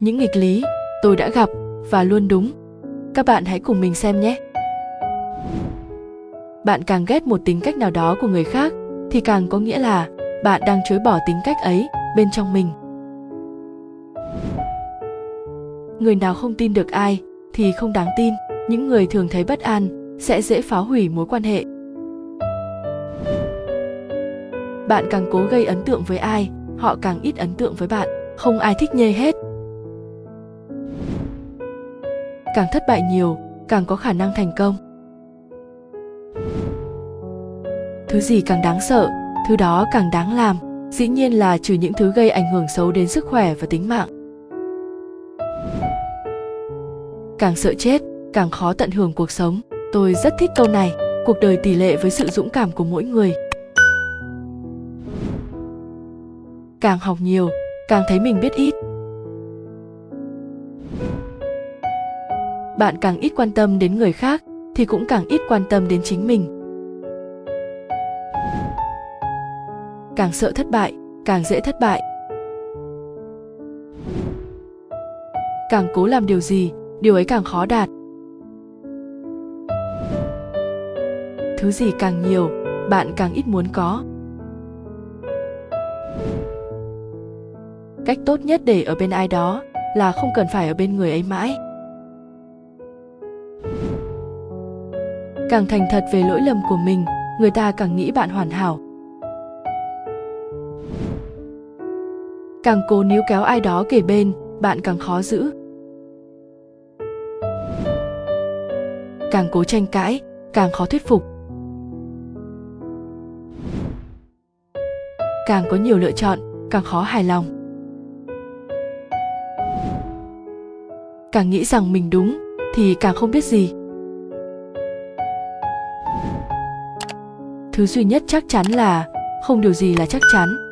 những nghịch lý tôi đã gặp và luôn đúng. Các bạn hãy cùng mình xem nhé. Bạn càng ghét một tính cách nào đó của người khác, thì càng có nghĩa là bạn đang chối bỏ tính cách ấy bên trong mình. Người nào không tin được ai thì không đáng tin. Những người thường thấy bất an sẽ dễ phá hủy mối quan hệ. Bạn càng cố gây ấn tượng với ai, họ càng ít ấn tượng với bạn. Không ai thích nhê hết càng thất bại nhiều, càng có khả năng thành công. Thứ gì càng đáng sợ, thứ đó càng đáng làm, dĩ nhiên là trừ những thứ gây ảnh hưởng xấu đến sức khỏe và tính mạng. Càng sợ chết, càng khó tận hưởng cuộc sống. Tôi rất thích câu này, cuộc đời tỷ lệ với sự dũng cảm của mỗi người. Càng học nhiều, càng thấy mình biết ít. Bạn càng ít quan tâm đến người khác, thì cũng càng ít quan tâm đến chính mình. Càng sợ thất bại, càng dễ thất bại. Càng cố làm điều gì, điều ấy càng khó đạt. Thứ gì càng nhiều, bạn càng ít muốn có. Cách tốt nhất để ở bên ai đó là không cần phải ở bên người ấy mãi. Càng thành thật về lỗi lầm của mình, người ta càng nghĩ bạn hoàn hảo. Càng cố níu kéo ai đó kể bên, bạn càng khó giữ. Càng cố tranh cãi, càng khó thuyết phục. Càng có nhiều lựa chọn, càng khó hài lòng. Càng nghĩ rằng mình đúng, thì càng không biết gì. Thứ duy nhất chắc chắn là không điều gì là chắc chắn.